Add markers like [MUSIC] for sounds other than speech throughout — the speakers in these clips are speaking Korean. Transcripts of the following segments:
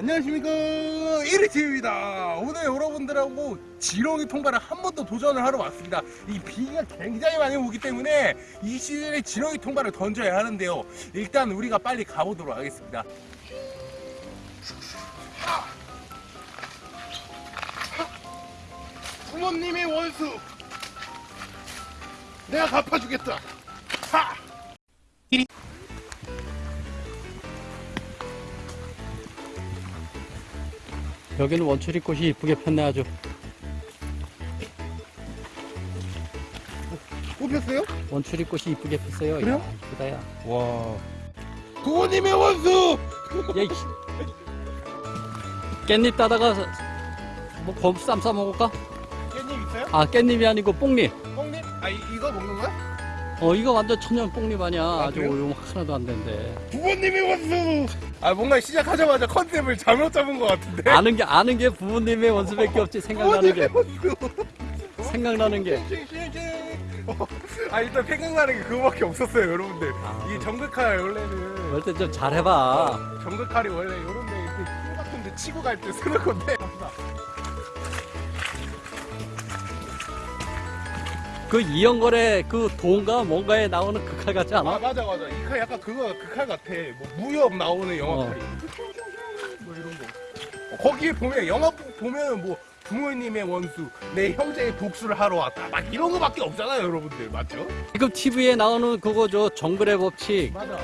안녕하십니까. 1위팀입니다. 오늘 여러분들하고 지렁이 통과를 한 번 더 도전을 하러 왔습니다. 이 비가 굉장히 많이 오기 때문에 이 시즌에 지렁이 통과를 던져야 하는데요. 일단 우리가 빨리 가보도록 하겠습니다. 부모님의 원수. 내가 갚아주겠다. 하! 여기는 원추리 꽃이 이쁘게 폈네 아주 뽑혔어요? 원추리 꽃이 이쁘게 폈어요 그래요? 야, 이쁘다 야 와 부모님의 원수 야, 이씨. 깻잎 따다가 뭐쌈 싸 먹을까? 깻잎 있어요? 아 깻잎이 아니고 뽕잎 뽕잎? 아 이, 이거 먹는 거야? 어 이거 완전 천연 뽕잎 아니야 아주 그래요? 오용 하나도 안 된대 부모님의 원수 아 뭔가 시작하자마자 컨셉을 잘못 잡은 것 같은데? 아는 게 아는 게 부모님의 원수밖에 없지 생각나는 게. 생각나는 게. 어, 아 일단 생각나는 게 그거밖에 없었어요 여러분들. 아. 이 정글칼 원래는. 때좀 잘해봐. 정글칼이 원래 이런데 이렇게 코 같은데 치고 갈 때 쓰는 건데 그 이영걸의 그 돈가 뭔가에 나오는 그 칼 같지 아 않아? 맞아 맞아. 이 칼 약간 그거 그 칼 같아. 뭐 무협 나오는 영화 어. 칼이. 뭐 이런 거. 어, 거기에 보면 영화 보면 뭐 부모님의 원수 내 형제의 복수를 하러 왔다. 막 이런 거밖에 없잖아요 여러분들. 맞죠? 지금 TV에 나오는 그거죠 정글의 법칙. 맞아.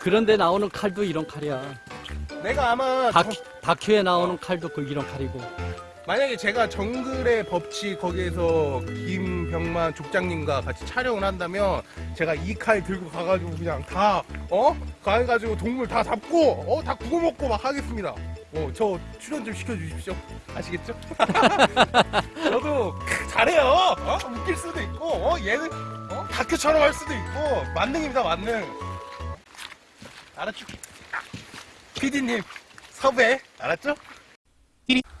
그런데 나오는 칼도 이런 칼이야. 내가 아마 다큐, 정- 다큐에 나오는 칼도 그 이런 칼이고. 만약에 제가 정글의 법칙 거기에서 김 병만 족장님과 같이 촬영을 한다면 제가 이 칼 들고 가가지고 그냥 다 어? 가가지고 동물 다 잡고 어? 다 구워 먹고 막 하겠습니다 어, 저 출연 좀 시켜주십시오 아시겠죠? [LAUGHS] 저도 잘해요 어? 웃길 수도 있고 어? 얘는 어? 다큐처럼 할 수도 있고 만능입니다 만능 알았죠? PD님 섭외 알았죠?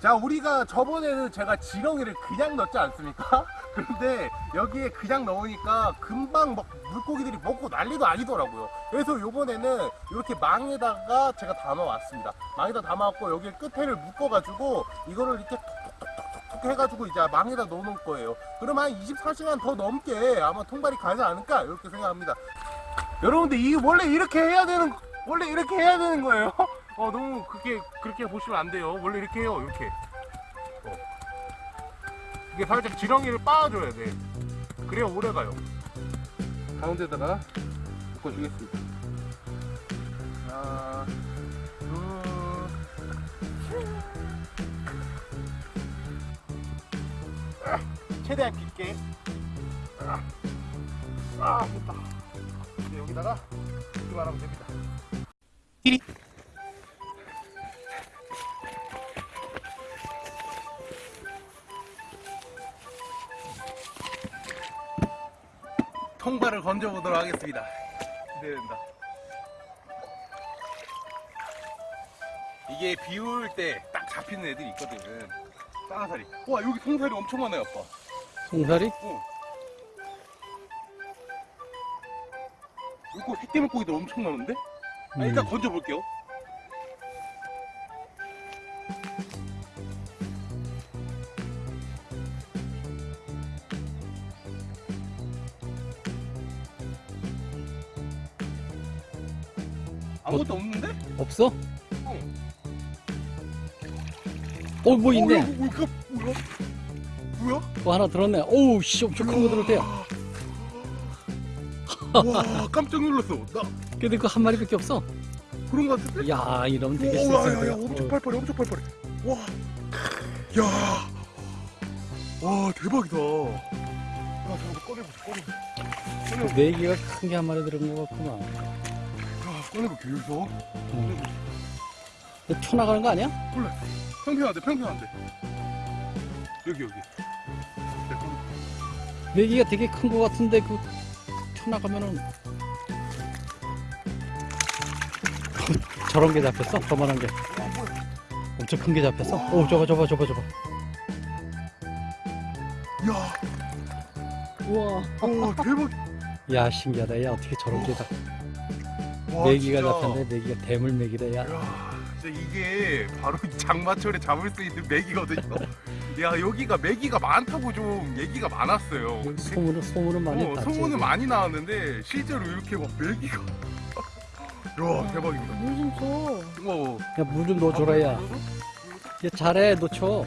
자 우리가 저번에는 제가 지렁이를 그냥 넣지 않습니까? [LAUGHS] 그런데 여기에 그냥 넣으니까 금방 막 물고기들이 먹고 난리도 아니더라고요. 그래서 요번에는 이렇게 망에다가 제가 담아왔습니다. 망에다 담아왔고 여기 끝에를 묶어가지고 이거를 이렇게 톡톡톡톡 해가지고 이제 망에다 넣어놓을 거예요. 그럼 한 24시간 더 넘게 아마 통발이 가지 않을까? 이렇게 생각합니다. 여러분들 이 원래 이렇게 해야 되는 원래 이렇게 해야 되는 거예요 [LAUGHS] 어 너무 그렇게 그렇게 보시면 안 돼요. 원래 이렇게 해요 이렇게. 어. 이게 살짝 지렁이를 빻아줘야 돼. 그래야 오래 가요. 가운데다가 묶어주겠습니다. 하나 둘 아, 최대한 깊게. 아, 아 됐다. 이제 여기다가 이만 하면 됩니다 통발을 건져보도록 하겠습니다. 기대된다. 이게 비올 때 딱 잡히는 애들이 있거든. 싸나살이. 와 여기 통살이 엄청 많아요, 아빠. 송사리? 어. 이거 새끼 물고기들 엄청 많은데? 아, 일단 음. 건져볼게요. 아무것도 없는데? 없어? 어. 어뭐 있네 어, 이거, 이거 뭐야? 뭐야? 뭐 하나 들었네 오우 씨 엄청 큰 거 들었대요 와 깜짝 놀랐어. 나 근데 그한 마리밖에 없어 그런 거 같은데? 야 이러면 되게 오, 야, 야, 야, 엄청 팔팔해, 엄청 팔팔해. 와, 야, 와 대박이다. 야, 저거 꺼내보자, 꺼내보자. 네 개가 큰 게 한 마리 들은 거 같구만 야, 꺼내볼게 여기서. 음. 이거 쳐 나가는 거 아니야? 몰라. 평평한데, 평평한데. 여기 여기. 네, 꺼내. 네 되게 큰 거 같은데 그쳐 나가면은 저런 게 잡혔어? 저만한 게? 엄청 큰 게 잡혔어? 오 저거 저거 저거 저거 야, 우와 와 대박. 야 신기하다 야 어떻게 저런 게다 와, 메기가. 잡혔네 메기가 대물 메기다 야 야, 진짜 이게 바로 이 [LAUGHS] 장마철에 잡을 수 있는 메기거든요. 야 여기가 메기가 많다고 좀 얘기가 많았어요. 소문은 소문은 많이 어, 났지. 소문은 많이 나왔는데 실제로 이렇게 막 메기가 [LAUGHS] 야 대박입니다. 물좀 줘. 어. 야, 물 좀 넣어줘라, 야. 얘 잘해, 놓쳐.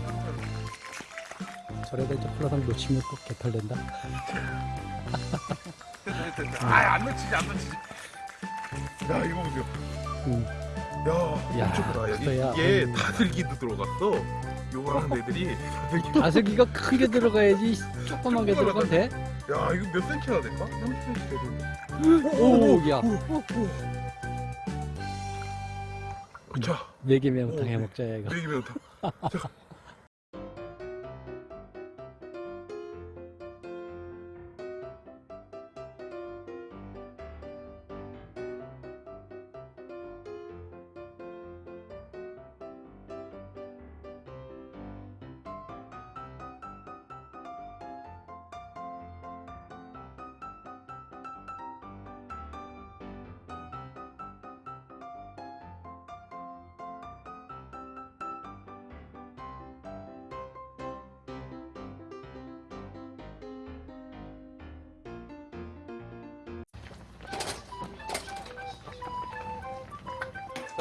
저래다 이제 콜라당 놓치면 꼭 개털된다. [LAUGHS] 아안 놓치지 안 놓치지. 야 이거 보세요. 응. 야, 야, 엄청 야. 이게 음. 다슬기도 들어갔어. 요거하는 애들이 [LAUGHS] 다슬기. 가슬기가 큰 게 들어가야지. 조그만 게 들어가면 돼? 야 이거 몇 센치나 될까? 30cm 되겠네. 오, 야. 자, 네개 매운탕 오, 해 먹자, 야, 이거. 다. 자.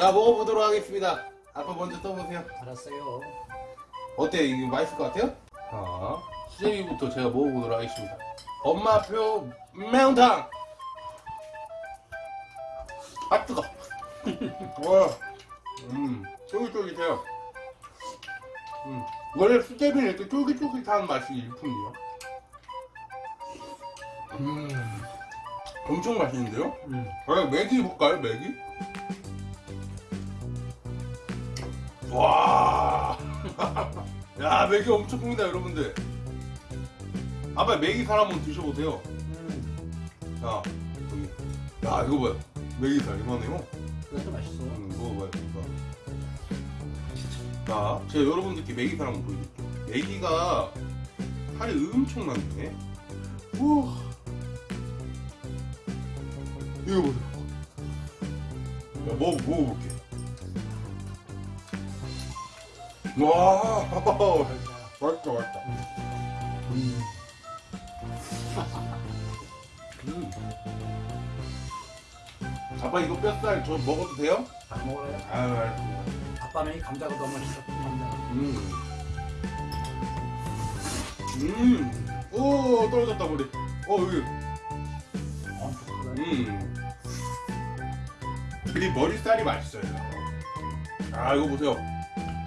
자 먹어보도록 하겠습니다. 아빠 먼저 써보세요. 알았어요. 어때? 이게 맛있을 것 같아요? 자, 수제비부터 제가 먹어보도록 하겠습니다. 엄마표 매운탕! 아, 뜨거! [LAUGHS] 와, 음, 쫄깃쫄깃해요. 음, 원래 수제비는 이렇게 쫄깃쫄깃한 맛이 일품이요. 음, 엄청 맛있는데요? 음. 아, 맥이 볼까요, 맥이? 와. [LAUGHS] 야, 맥이 엄청 큽니다, 여러분들. 아빠 맥이 살 한번 드셔보세요. 자, 여기. 야, 이거 봐요. 맥이 살 이만해요. 그래도 맛있어. 음, 먹어봐요, 이거. 자, 제가 여러분들께 맥이 살 한번 보여드릴게요. 맥이가 살이 엄청나네. 우와. 이거 보세요. 야, 먹어, 먹어볼게. 와, 맛있다, 맛있다. 음. 음. 아빠 이거 뼈살 저 먹어도 돼요? 안 먹어요. 아유, 알겠습니다. 아빠는 이 감자가 너무 맛있어. 감자. 음. 음. 오, 떨어졌다, 머리. 어, 여기. 엄청 크다. 음. 이 머리살이 맛있어요. 아, 이거 보세요.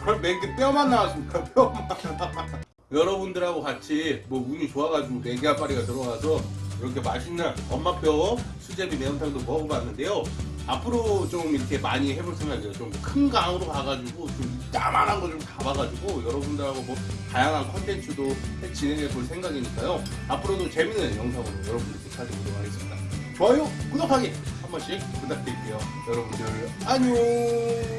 그럼 맥이 뼈만 나왔습니다. [LAUGHS] 뼈만. 여러분들하고 같이 뭐 운이 좋아가지고 네개 앞파리가 들어와서 이렇게 맛있는 엄마뼈 수제비 매운탕도 먹어봤는데요. 앞으로 좀 이렇게 많이 해볼 생각이에요. 좀 큰 강으로 가가지고 좀 까만한 거 좀 잡아가지고 여러분들하고 뭐 다양한 컨텐츠도 해- 진행해 볼 생각이니까요. 앞으로도 재밌는 영상으로 여러분들께 찾아오도록 하겠습니다. 좋아요, 구독하기 한 번씩 부탁드릴게요. 여러분들 안녕.